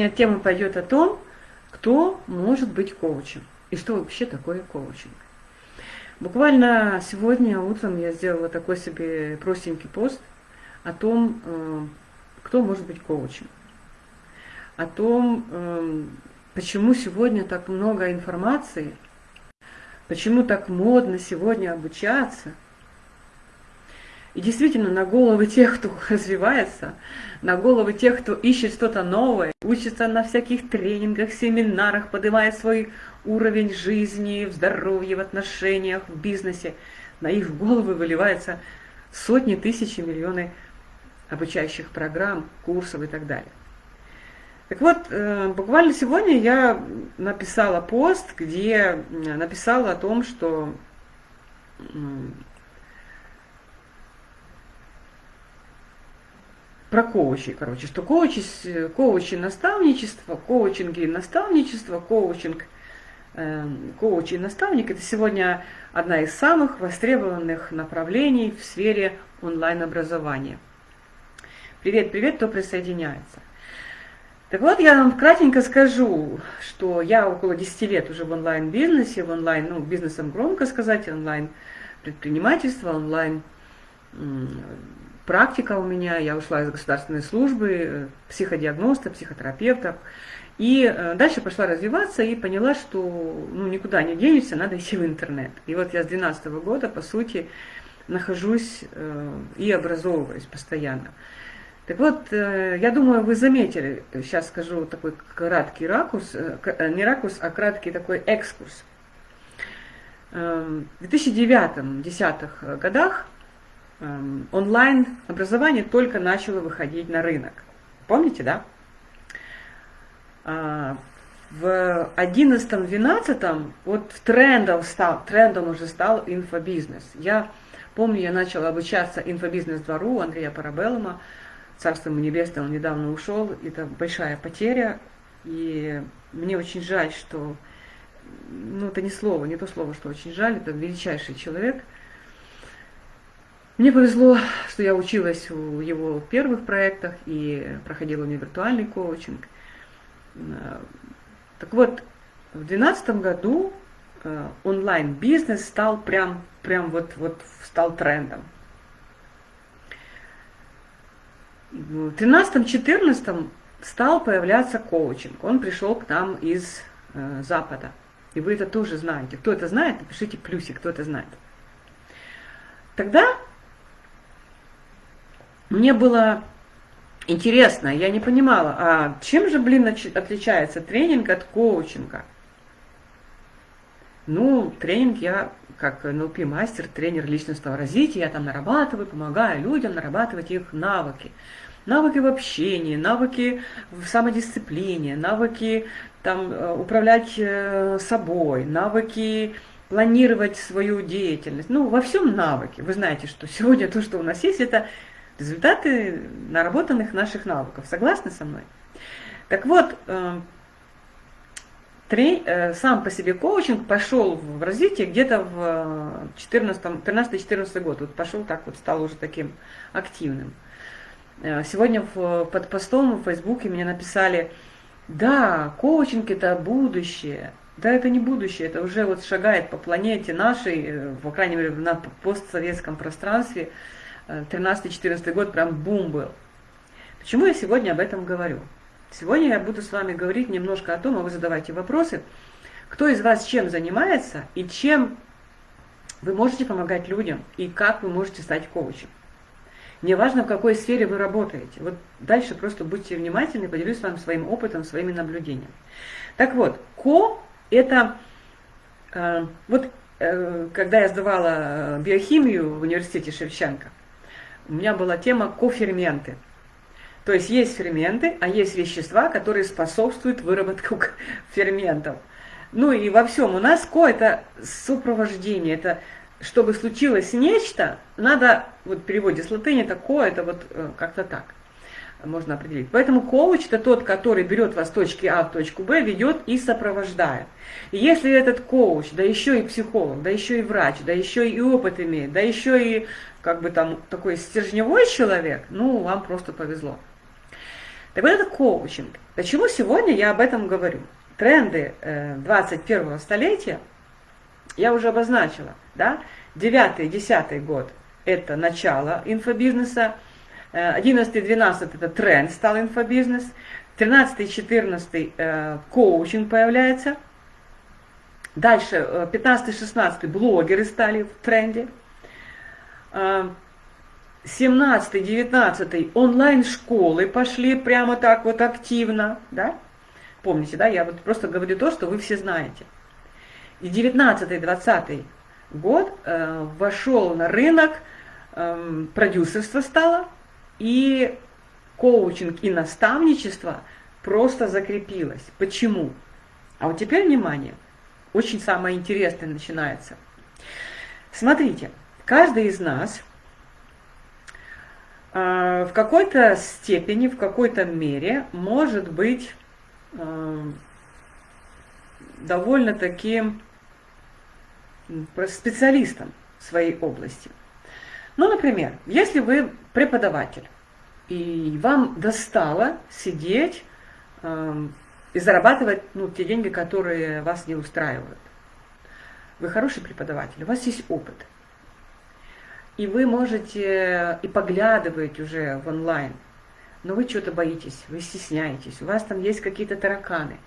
Сегодня тема пойдет о том, кто может быть коучем и что вообще такое коучинг. Буквально сегодня утром я сделала такой себе простенький пост о том, э, кто может быть коучем, о том, э, почему сегодня так много информации, почему так модно сегодня обучаться – и действительно, на головы тех, кто развивается, на головы тех, кто ищет что-то новое, учится на всяких тренингах, семинарах, поднимает свой уровень жизни, в здоровье, в отношениях, в бизнесе, на их головы выливаются сотни тысяч и миллионы обучающих программ, курсов и так далее. Так вот, э, буквально сегодня я написала пост, где написала о том, что про коучи, короче, что коучи, коучи наставничество, коучинги наставничество, коучинг, э, коуч и наставник – это сегодня одна из самых востребованных направлений в сфере онлайн-образования. Привет, привет, кто присоединяется. Так вот, я вам кратенько скажу, что я около 10 лет уже в онлайн-бизнесе, в онлайн, ну, бизнесом громко сказать, онлайн-предпринимательство, онлайн практика у меня, я ушла из государственной службы, э, психодиагноста, психотерапевта. И э, дальше пошла развиваться и поняла, что ну, никуда не денешься, надо идти в интернет. И вот я с 2012 года, по сути, нахожусь э, и образовываюсь постоянно. Так вот, я думаю, вы заметили, сейчас скажу такой краткий ракурс, не ракурс, а краткий такой экскурс. В 2009-2010 годах онлайн-образование только начало выходить на рынок. Помните, да? А, в 11-12 вот трендом стал, трендом уже стал инфобизнес. Я помню, я начала обучаться инфобизнес-двору Андрея Парабеллума, царство ему небесное, он недавно ушел, это большая потеря, и мне очень жаль, что, ну это не слово, не то слово, что очень жаль, это величайший человек – мне повезло, что я училась в его первых проектах и проходила у него виртуальный коучинг. Э, так вот, в 2012 году э, онлайн-бизнес стал прям, прям вот, вот стал трендом. В 2013-2014 стал появляться коучинг. Он пришел к нам из э, Запада. И вы это тоже знаете. Кто это знает, напишите плюсик, кто это знает. Тогда мне было интересно, я не понимала, а чем же, блин, отличается тренинг от коучинга? Ну, тренинг я как НЛП-мастер, тренер личностного развития, я там нарабатываю, помогаю людям нарабатывать их навыки. Навыки в общении, навыки в самодисциплине, навыки там, э, управлять э, собой, навыки планировать свою деятельность. Ну, во всем навыки. Вы знаете, что сегодня то, что у нас есть, это результаты наработанных наших навыков. Согласны со мной? Так вот, э, э, сам по себе коучинг пошел в развитие где-то в 13-14 год. Вот пошел так вот, стал уже таким активным. Э, сегодня под постом в Фейсбуке мне написали, да, коучинг это будущее. Да, это не будущее, это уже вот шагает по планете нашей, по крайней мере, на постсоветском пространстве. 13-14 год прям бум был. Почему я сегодня об этом говорю? Сегодня я буду с вами говорить немножко о том, а вы задавайте вопросы, кто из вас чем занимается и чем вы можете помогать людям и как вы можете стать коучем. Не важно, в какой сфере вы работаете. Вот дальше просто будьте внимательны, поделюсь с вами своим опытом, своими наблюдениями. Так вот, ко – это, э, вот э, когда я сдавала биохимию в университете Шевченко, у меня была тема коферменты. То есть есть ферменты, а есть вещества, которые способствуют выработку ферментов. Ну и во всем у нас ко это сопровождение, это чтобы случилось нечто, надо, вот в переводе с латыни это ко, это вот э, как-то так можно определить. Поэтому коуч это тот, который берет вас с точки А в точку Б, ведет и сопровождает. И если этот коуч, да еще и психолог, да еще и врач, да еще и опыт имеет, да еще и как бы там такой стержневой человек, ну, вам просто повезло. Так вот это коучинг. Почему сегодня я об этом говорю? Тренды 21 столетия я уже обозначила. Да? 9-10 год – это начало инфобизнеса, 11-12 – это тренд стал инфобизнес, 13-14 э, коучинг появляется, дальше 15-16 э, блогеры стали в тренде, 17-19 э, онлайн-школы пошли прямо так вот активно, да? Помните, да, я вот просто говорю то, что вы все знаете. И 19-20 год э, вошел на рынок, э, продюсерство стало, и коучинг и наставничество просто закрепилось. Почему? А вот теперь внимание, очень самое интересное начинается. Смотрите, каждый из нас э, в какой-то степени, в какой-то мере может быть э, довольно-таки специалистом в своей области. Ну, например, если вы преподаватель, и вам достало сидеть э, и зарабатывать ну, те деньги, которые вас не устраивают. Вы хороший преподаватель, у вас есть опыт. И вы можете и поглядывать уже в онлайн, но вы что-то боитесь, вы стесняетесь, у вас там есть какие-то тараканы.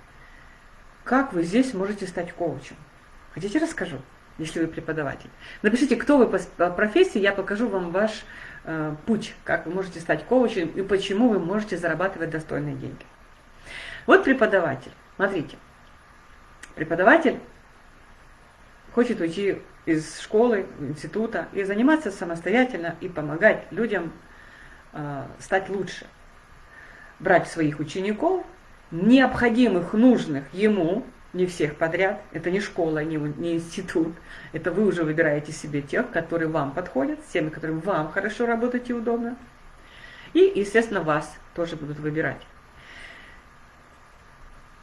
Как вы здесь можете стать коучем? Хотите, расскажу? если вы преподаватель. Напишите, кто вы по профессии, я покажу вам ваш э, путь, как вы можете стать коучем и почему вы можете зарабатывать достойные деньги. Вот преподаватель. Смотрите, преподаватель хочет уйти из школы, института и заниматься самостоятельно и помогать людям э, стать лучше. Брать своих учеников, необходимых, нужных ему, не всех подряд, это не школа, не, не институт, это вы уже выбираете себе тех, которые вам подходят, с теми, которым вам хорошо работать и удобно. И, естественно, вас тоже будут выбирать.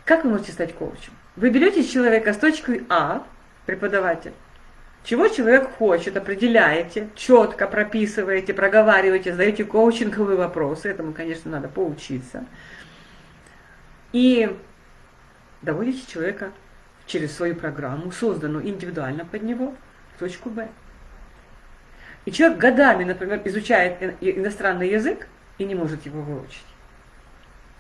Как вы можете стать коучем? Вы берете человека с точкой А, преподаватель, чего человек хочет, определяете, четко прописываете, проговариваете, задаете коучинговые вопросы, этому, конечно, надо поучиться. И доводите человека через свою программу, созданную индивидуально под него, в точку Б. И человек годами, например, изучает иностранный язык и не может его выучить.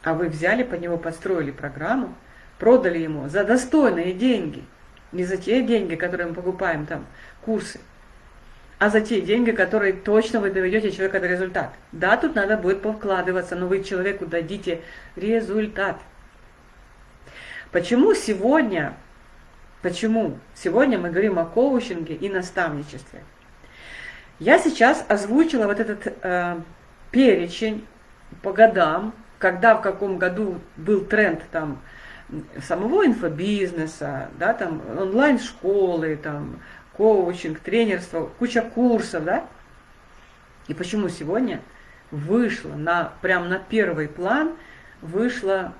А вы взяли под него, подстроили программу, продали ему за достойные деньги. Не за те деньги, которые мы покупаем там, курсы, а за те деньги, которые точно вы доведете человека до результата. Да, тут надо будет повкладываться, но вы человеку дадите результат. Почему сегодня, почему сегодня мы говорим о коучинге и наставничестве? Я сейчас озвучила вот этот э, перечень по годам, когда в каком году был тренд там самого инфобизнеса, да, там онлайн-школы, там коучинг, тренерство, куча курсов, да? И почему сегодня вышло на, прям на первый план, вышло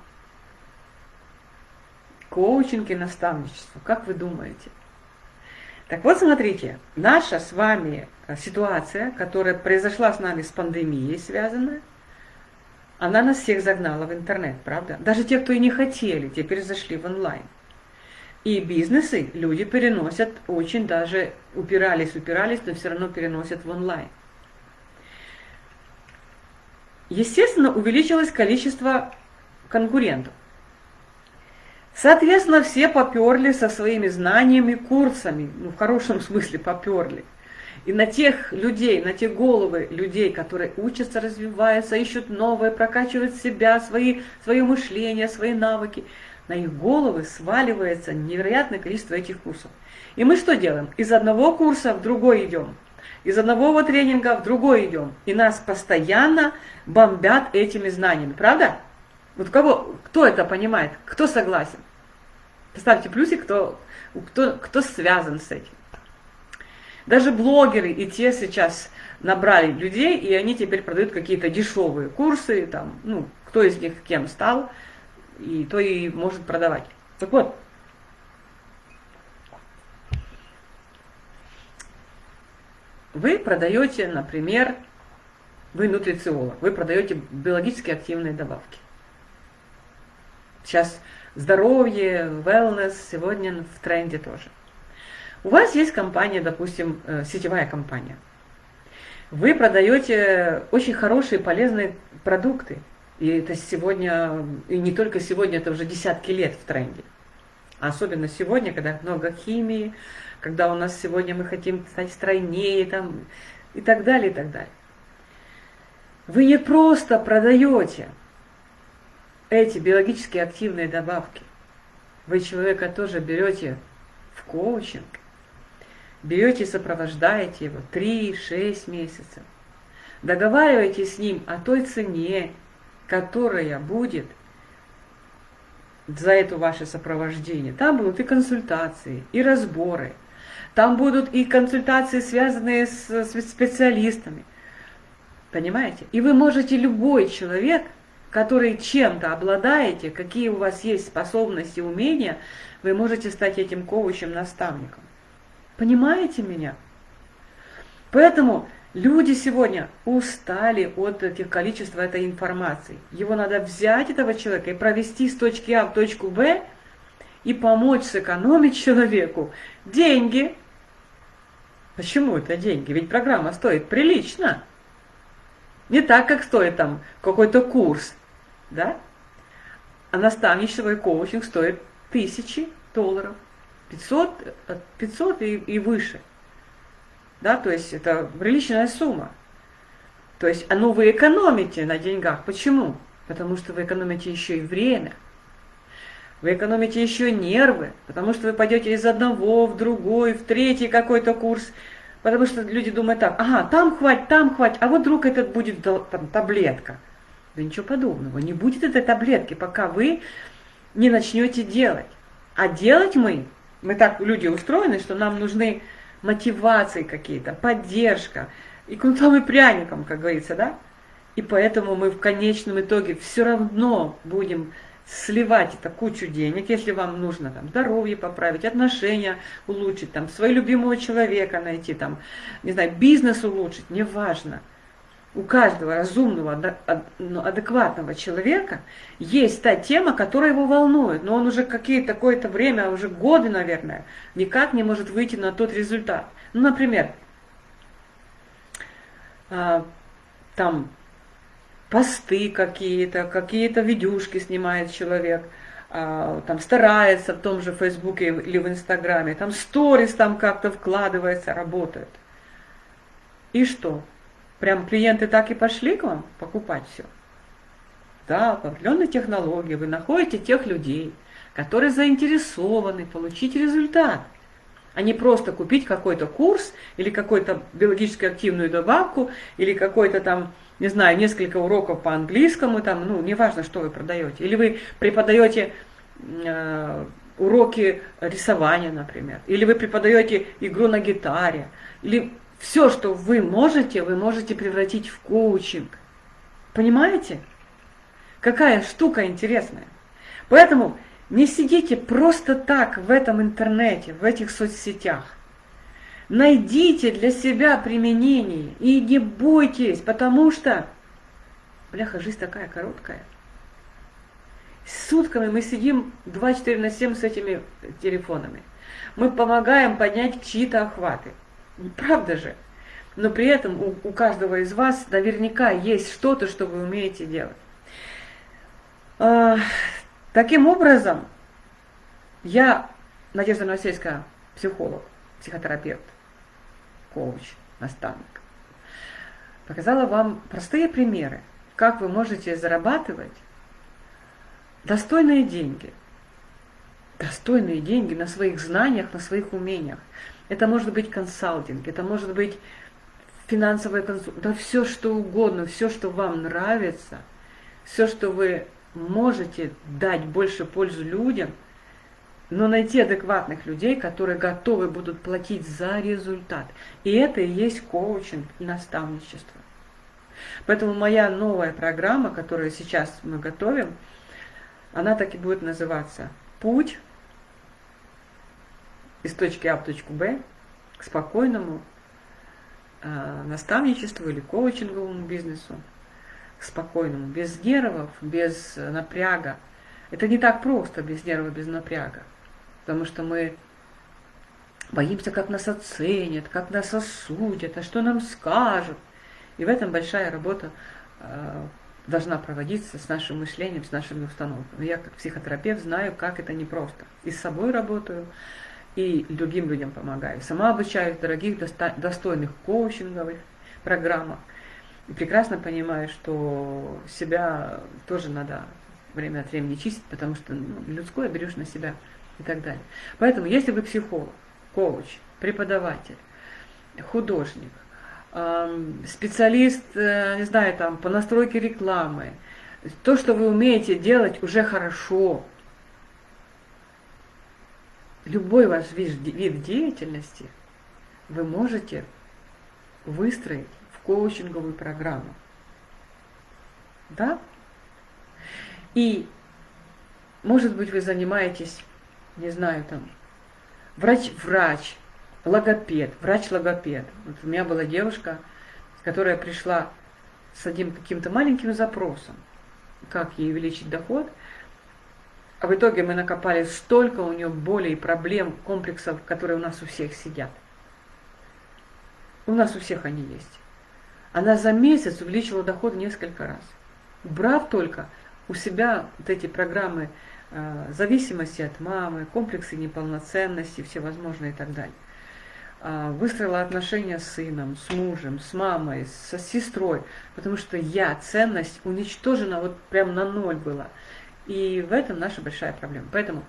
коучинг и наставничество. Как вы думаете? Так вот, смотрите, наша с вами э, ситуация, которая произошла с нами с пандемией связанная, она нас всех загнала в интернет, правда? Даже те, кто и не хотели, теперь зашли в онлайн. И бизнесы люди переносят очень даже, упирались, упирались, но все равно переносят в онлайн. Естественно, увеличилось количество конкурентов. Соответственно, все поперли со своими знаниями, курсами, ну, в хорошем смысле поперли. И на тех людей, на те головы людей, которые учатся, развиваются, ищут новое, прокачивают себя, свои, свое мышление, свои навыки, на их головы сваливается невероятное количество этих курсов. И мы что делаем? Из одного курса в другой идем. Из одного тренинга в другой идем. И нас постоянно бомбят этими знаниями. Правда? Вот кого, кто это понимает? Кто согласен? Поставьте плюсик, кто, кто, кто связан с этим. Даже блогеры и те сейчас набрали людей, и они теперь продают какие-то дешевые курсы, там, ну, кто из них кем стал, и то и может продавать. Так вот, вы продаете, например, вы нутрициолог, вы продаете биологически активные добавки. Сейчас здоровье, wellness сегодня в тренде тоже. У вас есть компания, допустим, э, сетевая компания. Вы продаете очень хорошие, полезные продукты. И это сегодня, и не только сегодня, это уже десятки лет в тренде. Особенно сегодня, когда много химии, когда у нас сегодня мы хотим стать стройнее там, и так далее, и так далее. Вы не просто продаете эти биологически активные добавки. Вы человека тоже берете в коучинг, берете и сопровождаете его 3-6 месяцев. Договариваетесь с ним о той цене, которая будет за это ваше сопровождение. Там будут и консультации, и разборы. Там будут и консультации, связанные с, специалистами. Понимаете? И вы можете, любой человек, который чем-то обладаете, какие у вас есть способности, умения, вы можете стать этим коучем, наставником. Понимаете меня? Поэтому люди сегодня устали от этих количества этой информации. Его надо взять, этого человека, и провести с точки А в точку Б, и помочь сэкономить человеку деньги. Почему это деньги? Ведь программа стоит прилично. Не так, как стоит там какой-то курс, да? А наставничество и коучинг стоит тысячи долларов, 500, 500 и, и выше. Да, то есть это приличная сумма. То есть, а ну вы экономите на деньгах. Почему? Потому что вы экономите еще и время. Вы экономите еще нервы, потому что вы пойдете из одного в другой, в третий какой-то курс, Потому что люди думают так, ага, там хватит, там хватит, а вот вдруг этот будет там, таблетка. Да ничего подобного, не будет этой таблетки, пока вы не начнете делать. А делать мы, мы так, люди устроены, что нам нужны мотивации какие-то, поддержка, и кнутом и пряником, как говорится, да? И поэтому мы в конечном итоге все равно будем сливать это кучу денег, если вам нужно там здоровье поправить, отношения улучшить, там своего любимого человека найти, там, не знаю, бизнес улучшить, неважно. У каждого разумного, ну, адекватного человека есть та тема, которая его волнует, но он уже какие-то какое-то время, уже годы, наверное, никак не может выйти на тот результат. Ну, например, а, там посты какие-то, какие-то видюшки снимает человек, а, там старается в том же Фейсбуке или в Инстаграме, там сторис там как-то вкладывается, работает. И что? Прям клиенты так и пошли к вам покупать все? Да, по определенной технологии вы находите тех людей, которые заинтересованы получить результат, а не просто купить какой-то курс или какую-то биологически активную добавку или какой-то там не знаю, несколько уроков по английскому, там, ну, неважно, что вы продаете. Или вы преподаете э, уроки рисования, например. Или вы преподаете игру на гитаре. Или все, что вы можете, вы можете превратить в коучинг. Понимаете? Какая штука интересная. Поэтому не сидите просто так в этом интернете, в этих соцсетях. Найдите для себя применение и не бойтесь, потому что, бляха, жизнь такая короткая. Сутками мы сидим 24 на 7 с этими телефонами. Мы помогаем поднять чьи-то охваты. Правда же? Но при этом у, у каждого из вас наверняка есть что-то, что вы умеете делать. А, таким образом, я, Надежда Новосельская, психолог, психотерапевт, коуч, наставник. Показала вам простые примеры, как вы можете зарабатывать достойные деньги. Достойные деньги на своих знаниях, на своих умениях. Это может быть консалтинг, это может быть финансовая консультация, да все что угодно, все, что вам нравится, все, что вы можете дать больше пользу людям – но найти адекватных людей, которые готовы будут платить за результат. И это и есть коучинг и наставничество. Поэтому моя новая программа, которую сейчас мы готовим, она так и будет называться «Путь из точки А в точку Б к спокойному э, наставничеству или коучинговому бизнесу, к спокойному, без нервов, без напряга, Это не так просто без нерва, без напряга. Потому что мы боимся, как нас оценят, как нас осудят, а что нам скажут. И в этом большая работа э, должна проводиться с нашим мышлением, с нашими установками. Я как психотерапевт знаю, как это непросто. И с собой работаю, и другим людям помогаю. Сама обучаюсь в дорогих, достойных коучинговых программах. И прекрасно понимаю, что себя тоже надо время от времени чистить, потому что ну, людское берешь на себя и так далее. Поэтому, если вы психолог, коуч, преподаватель, художник, специалист, э, не знаю, там, по настройке рекламы, то, что вы умеете делать, уже хорошо. Любой ваш вид, деятельности вы можете выстроить в коучинговую программу. Да? И, может быть, вы занимаетесь, не знаю, там, врач-врач, логопед, врач-логопед. Вот у меня была девушка, которая пришла с одним каким-то маленьким запросом, как ей увеличить доход, а в итоге мы накопали столько у нее болей, проблем, комплексов, которые у нас у всех сидят. У нас у всех они есть. Она за месяц увеличила доход несколько раз. Брав только у себя вот эти программы э, зависимости от мамы, комплексы неполноценности, всевозможные и так далее. Э, выстроила отношения с сыном, с мужем, с мамой, со сестрой, потому что я, ценность уничтожена вот прям на ноль была. И в этом наша большая проблема. Поэтому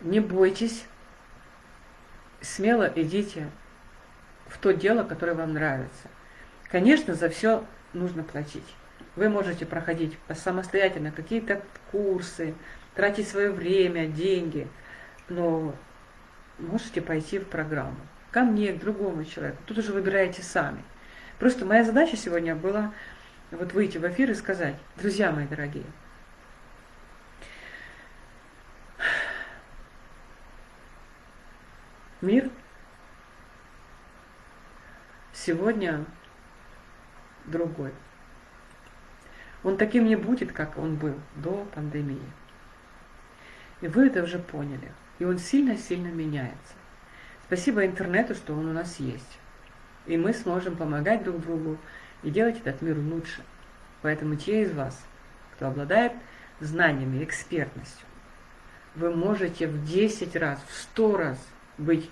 не бойтесь, смело идите в то дело, которое вам нравится. Конечно, за все нужно платить. Вы можете проходить самостоятельно какие-то курсы, тратить свое время, деньги, но можете пойти в программу. Ко мне, к другому человеку. Тут уже выбираете сами. Просто моя задача сегодня была вот выйти в эфир и сказать, друзья мои дорогие, мир сегодня другой. Он таким не будет, как он был до пандемии. И вы это уже поняли. И он сильно-сильно меняется. Спасибо интернету, что он у нас есть. И мы сможем помогать друг другу и делать этот мир лучше. Поэтому те из вас, кто обладает знаниями, экспертностью, вы можете в 10 раз, в 100 раз быть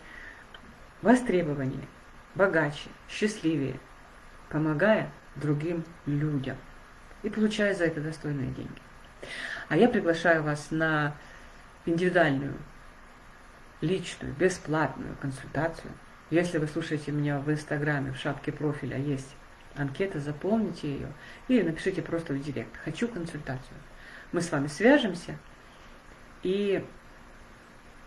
востребованнее, богаче, счастливее, помогая другим людям и получая за это достойные деньги. А я приглашаю вас на индивидуальную, личную, бесплатную консультацию. Если вы слушаете меня в Инстаграме, в шапке профиля есть анкета, заполните ее или напишите просто в директ «Хочу консультацию». Мы с вами свяжемся, и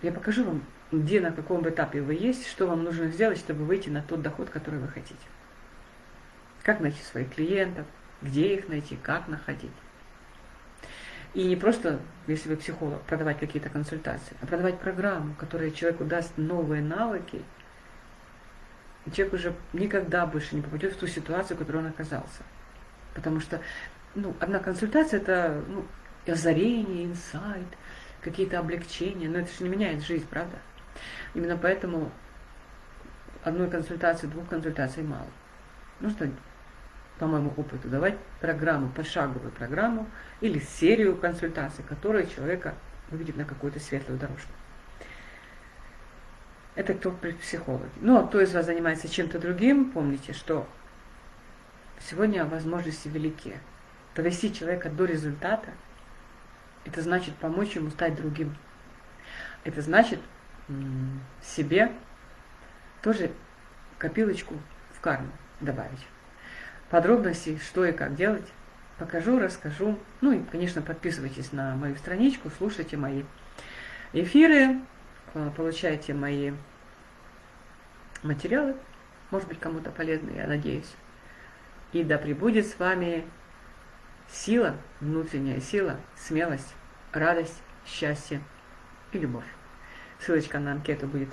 я покажу вам, где, на каком этапе вы есть, что вам нужно сделать, чтобы выйти на тот доход, который вы хотите. Как найти своих клиентов, где их найти, как находить. И не просто, если вы психолог, продавать какие-то консультации, а продавать программу, которая человеку даст новые навыки, и человек уже никогда больше не попадет в ту ситуацию, в которой он оказался. Потому что ну, одна консультация это ну, озарение, инсайт, какие-то облегчения, но это же не меняет жизнь, правда? Именно поэтому одной консультации, двух консультаций мало. Нужно по моему опыту, давать программу, пошаговую программу или серию консультаций, которая человека выведет на какую-то светлую дорожку. Это кто психологи. Ну, а кто из вас занимается чем-то другим, помните, что сегодня возможности велики. Довести человека до результата, это значит помочь ему стать другим. Это значит себе тоже копилочку в карму добавить подробностей, что и как делать, покажу, расскажу. Ну и, конечно, подписывайтесь на мою страничку, слушайте мои эфиры, э, получайте мои материалы, может быть, кому-то полезны, я надеюсь. И да пребудет с вами сила, внутренняя сила, смелость, радость, счастье и любовь. Ссылочка на анкету будет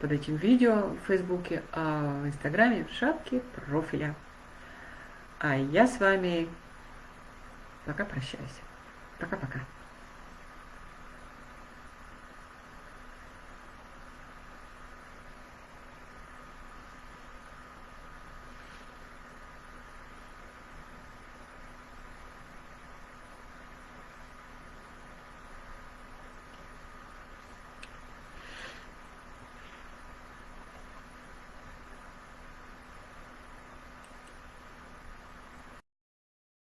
под этим видео в Фейсбуке, а в Инстаграме в шапке профиля. А я с вами пока прощаюсь. Пока-пока.